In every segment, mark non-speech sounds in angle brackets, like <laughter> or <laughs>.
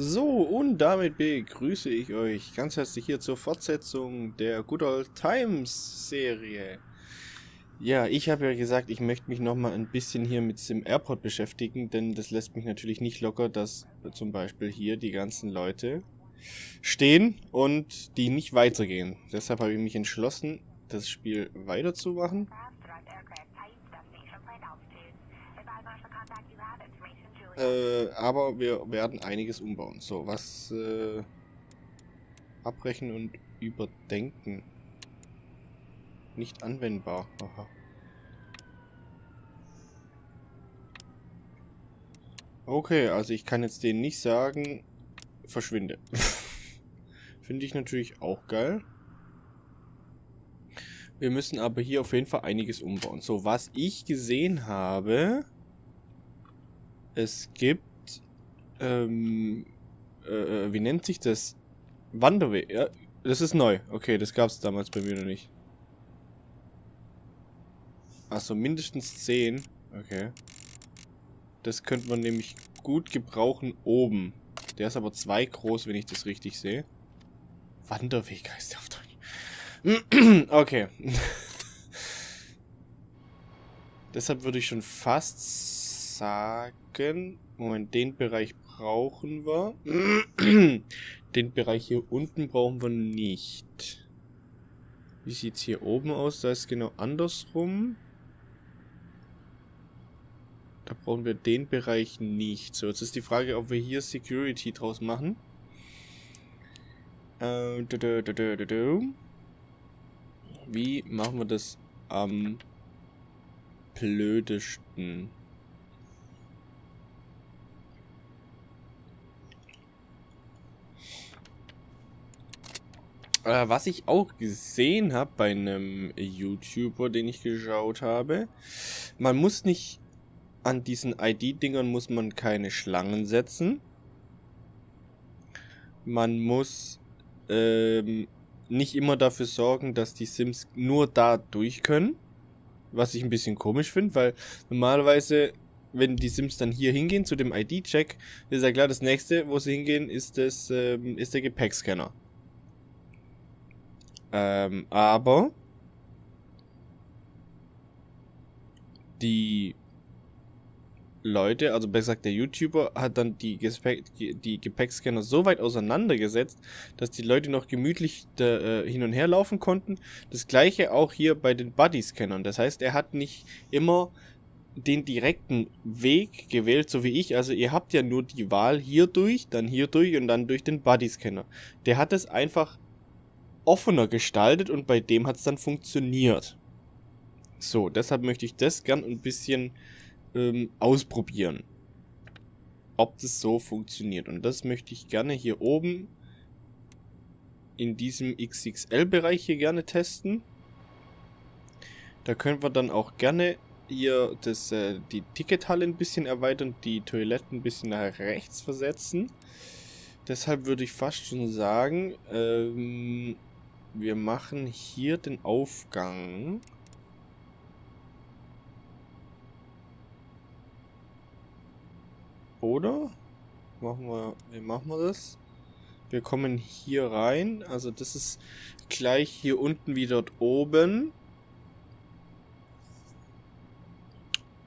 So, und damit begrüße ich euch ganz herzlich hier zur Fortsetzung der Good Old Times Serie. Ja, ich habe ja gesagt, ich möchte mich nochmal ein bisschen hier mit Sim Airport beschäftigen, denn das lässt mich natürlich nicht locker, dass zum Beispiel hier die ganzen Leute stehen und die nicht weitergehen. Deshalb habe ich mich entschlossen, das Spiel weiterzumachen. Äh, aber wir werden einiges umbauen. So, was äh, abbrechen und überdenken. Nicht anwendbar. Aha. Okay, also ich kann jetzt denen nicht sagen, verschwinde. <laughs> Finde ich natürlich auch geil. Wir müssen aber hier auf jeden Fall einiges umbauen. So, was ich gesehen habe, es gibt, ähm, äh, äh, wie nennt sich das? Wanderweg. Ja, das ist neu. Okay, das gab es damals bei mir noch nicht. Achso, mindestens 10. Okay. Das könnte man nämlich gut gebrauchen oben. Der ist aber zwei groß, wenn ich das richtig sehe. Wanderweg heißt der auf Deutsch. <clears throat> okay. <laughs> Deshalb würde ich schon fast sagen. Moment, den Bereich brauchen wir. <clears throat> den Bereich hier unten brauchen wir nicht. Wie sieht es hier oben aus? Da ist genau andersrum. Da brauchen wir den Bereich nicht. So, jetzt ist die Frage, ob wir hier Security draus machen. Äh, Wie machen wir das am blödesten? Äh, was ich auch gesehen habe bei einem YouTuber, den ich geschaut habe, man muss nicht an diesen ID-Dingern muss man keine Schlangen setzen. Man muss ähm, nicht immer dafür sorgen, dass die Sims nur da durch können. Was ich ein bisschen komisch finde, weil normalerweise, wenn die Sims dann hier hingehen zu dem ID-Check, ist ja klar, das nächste, wo sie hingehen, ist, das, ähm, ist der Gepäckscanner. Ähm, aber die Leute, also besser gesagt der YouTuber, hat dann die, Gepäck, die Gepäckscanner so weit auseinandergesetzt, dass die Leute noch gemütlich da, äh, hin und her laufen konnten. Das gleiche auch hier bei den Buddy-Scannern. Das heißt, er hat nicht immer den direkten Weg gewählt, so wie ich. Also ihr habt ja nur die Wahl hier durch, dann hier durch und dann durch den Buddy-Scanner. Der hat es einfach offener gestaltet und bei dem hat es dann funktioniert. So, deshalb möchte ich das gern ein bisschen ähm, ausprobieren. Ob das so funktioniert. Und das möchte ich gerne hier oben in diesem XXL-Bereich hier gerne testen. Da können wir dann auch gerne hier das, äh, die Tickethalle ein bisschen erweitern, die Toiletten ein bisschen nach rechts versetzen. Deshalb würde ich fast schon sagen, ähm, wir machen hier den Aufgang. Oder? Machen wir, wie machen wir das? Wir kommen hier rein. Also das ist gleich hier unten wie dort oben.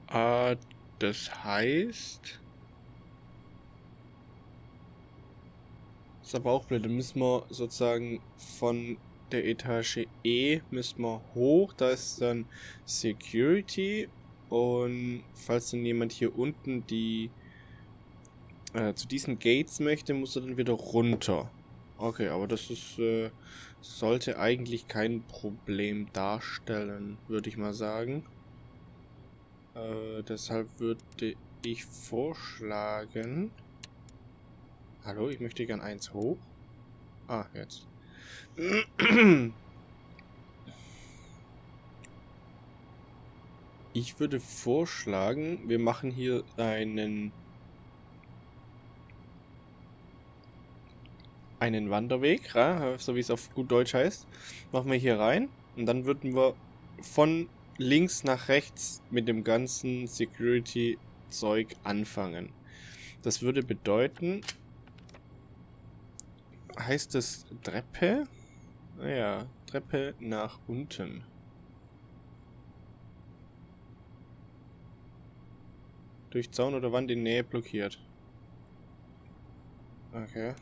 Ah, das heißt... Ist aber auch blöd. Dann müssen wir sozusagen von der Etage E müssen wir hoch. Da ist dann Security. Und falls dann jemand hier unten die äh, zu diesen Gates möchte, muss er dann wieder runter. Okay, aber das ist äh, sollte eigentlich kein Problem darstellen, würde ich mal sagen. Äh, deshalb würde ich vorschlagen... Hallo, ich möchte gern eins hoch. Ah, jetzt. Ich würde vorschlagen, wir machen hier einen einen Wanderweg, so wie es auf gut Deutsch heißt. Machen wir hier rein und dann würden wir von links nach rechts mit dem ganzen Security-Zeug anfangen. Das würde bedeuten, heißt es Treppe? Naja, Treppe nach unten. Durch Zaun oder Wand in Nähe blockiert. Okay.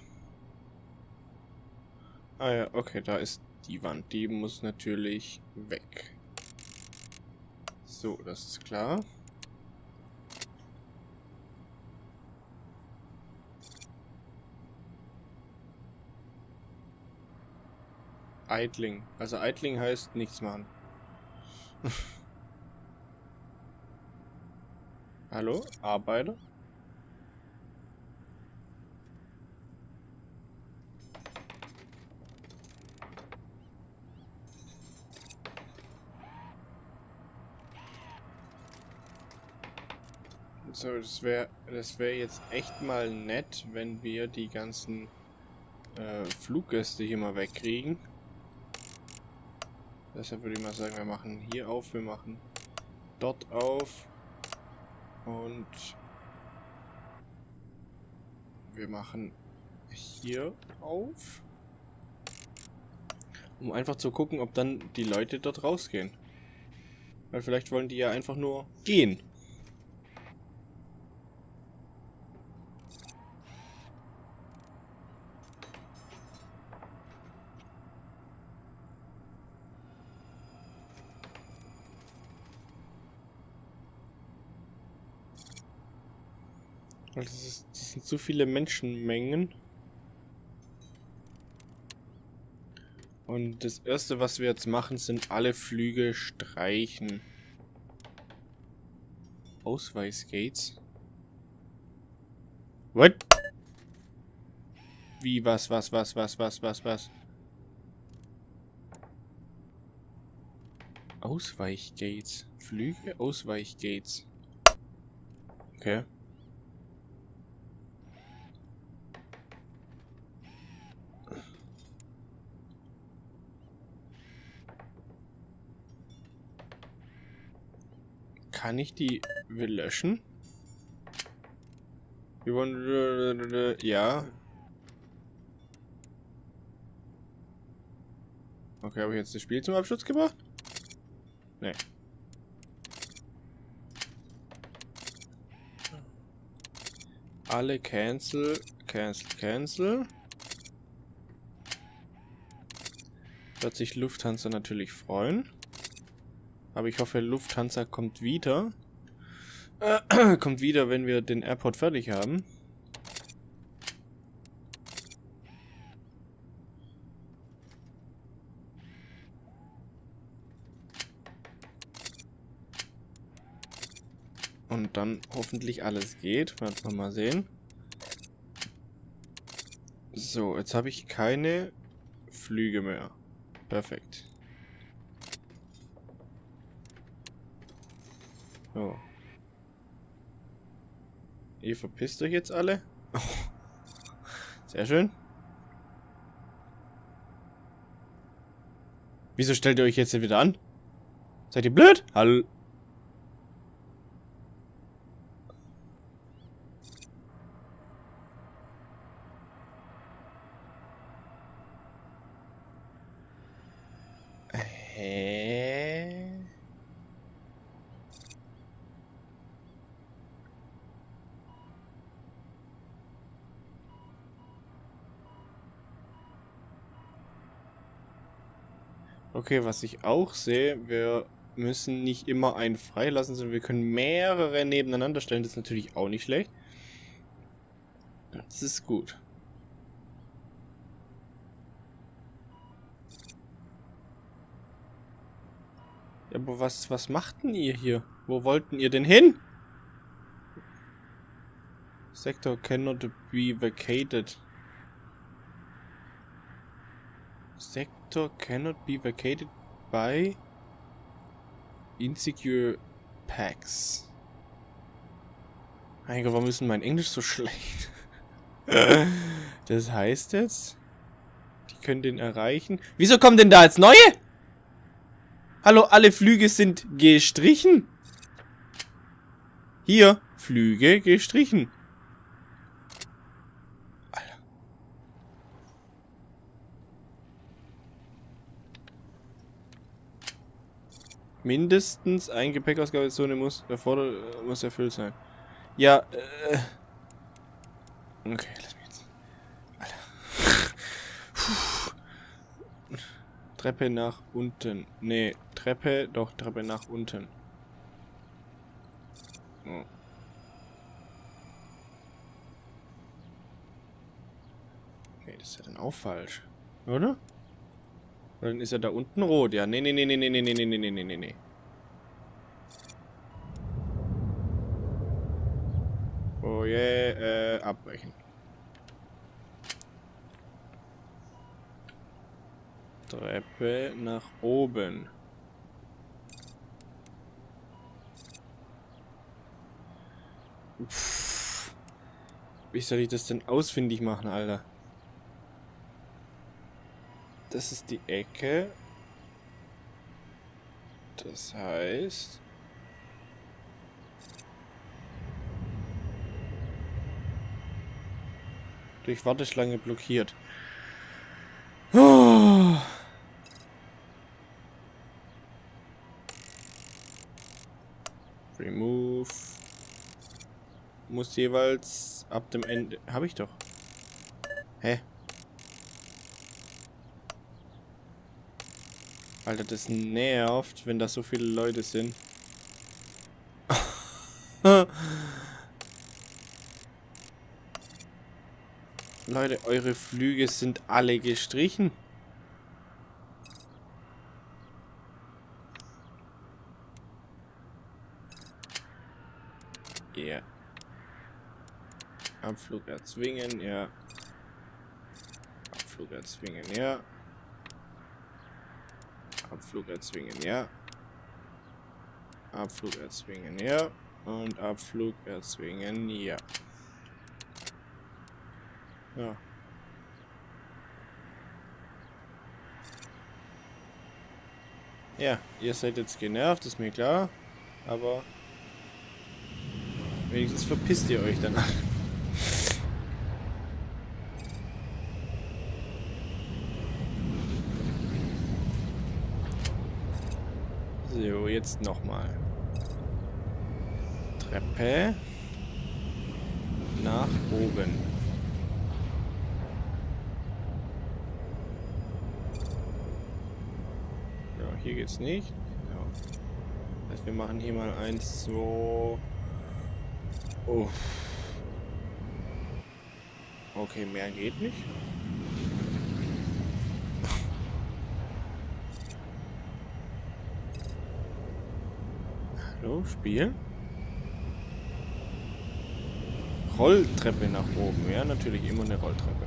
Ah ja, okay, da ist die Wand. Die muss natürlich weg. So, das ist klar. Eitling. Also Eitling heißt nichts machen. <laughs> Hallo? Arbeiter? So, das wäre das wäre jetzt echt mal nett, wenn wir die ganzen äh, Fluggäste hier mal wegkriegen. Deshalb würde ich mal sagen, wir machen hier auf, wir machen dort auf und wir machen hier auf, um einfach zu gucken, ob dann die Leute dort rausgehen. Weil vielleicht wollen die ja einfach nur gehen. Das, ist, das sind zu viele Menschenmengen. Und das erste, was wir jetzt machen, sind alle Flüge streichen. Ausweisgates. What? Wie, was, was, was, was, was, was, was? Ausweichgates. Flüge, Ausweichgates. Okay. Kann ich die löschen? Wir wollen... Ja. Okay, habe ich jetzt das Spiel zum Abschluss gebracht? Nee. Alle cancel, cancel, cancel. Wird sich Lufthansa natürlich freuen. Aber ich hoffe, Lufthansa kommt wieder. Äh, <clears throat> kommt wieder, wenn wir den Airport fertig haben. Und dann hoffentlich alles geht. Werden wir mal sehen. So, jetzt habe ich keine Flüge mehr. Perfekt. So. Ihr verpisst euch jetzt alle? Sehr schön. Wieso stellt ihr euch jetzt wieder an? Seid ihr blöd? Hallo? Okay, was ich auch sehe, wir müssen nicht immer einen freilassen, sondern wir können mehrere nebeneinander stellen. Das ist natürlich auch nicht schlecht. Das ist gut. Aber was, was machten ihr hier? Wo wollten ihr denn hin? Sector cannot be vacated. Sector sector cannot be vacated by insecure packs. Mein Gott, warum ist mein Englisch so <laughs> schlecht? das heißt jetzt, die können den erreichen. Wieso kommen denn da jetzt neue? Hallo, alle Flüge sind gestrichen. Hier, Flüge gestrichen. Mindestens ein Gepäckausgabezone muss, muss erfüllt sein. Ja, äh. Okay, lass mich jetzt. Alter. Treppe nach unten. Nee, Treppe, doch, Treppe nach unten. Oh. Nee, das ist ja dann auch falsch. Oder? Oder dann ist er da unten rot. Ja, nee, nee, nee, nee, nee, nee, nee, nee, nee, nee, nee, nee. Oh je, yeah, äh, abbrechen. Treppe nach oben. Pff. Wie soll ich das denn ausfindig machen, Alter? Das ist die Ecke. Das heißt... Durch Warteschlange blockiert. Oh. <sighs> Remove. Muss jeweils ab dem Ende... Habe ich doch. Hä? Alter, das nervt, wenn da so viele Leute sind. <laughs> Leute, eure Flüge sind alle gestrichen. Ja. Yeah. Abflug erzwingen, ja. Abflug erzwingen, ja. Abflug erzwingen, ja. Abflug erzwingen, ja. Und Abflug erzwingen, ja. Ja. Ja, ihr seid jetzt genervt, ist mir klar. Aber wenigstens verpisst ihr euch dann So, jetzt nochmal. Treppe nach oben. Ja, hier geht's nicht. Ja. Das wir machen hier mal eins, so. Oh. Okay, mehr geht nicht. Hallo, Spiel? Rolltreppe nach oben. Ja, natürlich immer eine Rolltreppe.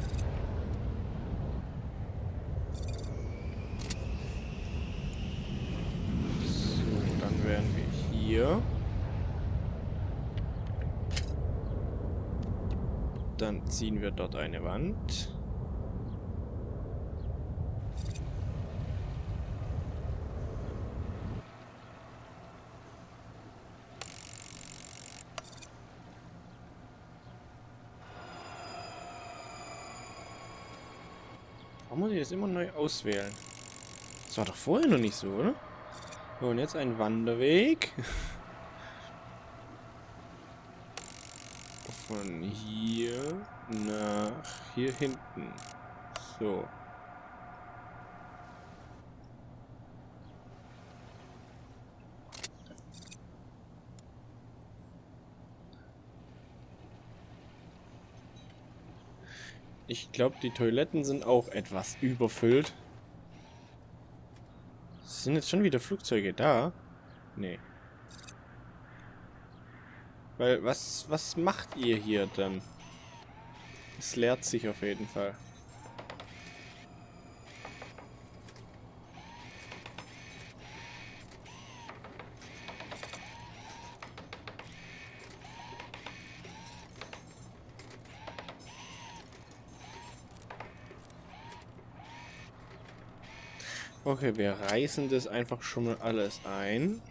So, dann wären wir hier. Dann ziehen wir dort eine Wand. Ich das immer neu auswählen? Das war doch vorher noch nicht so, oder? So, und jetzt ein Wanderweg. <laughs> Von hier nach hier hinten. So. Ich glaube, die Toiletten sind auch etwas überfüllt. Sind jetzt schon wieder Flugzeuge da? Nee. Weil, was, was macht ihr hier dann? Es leert sich auf jeden Fall. Okay, wir reißen das einfach schon mal alles ein.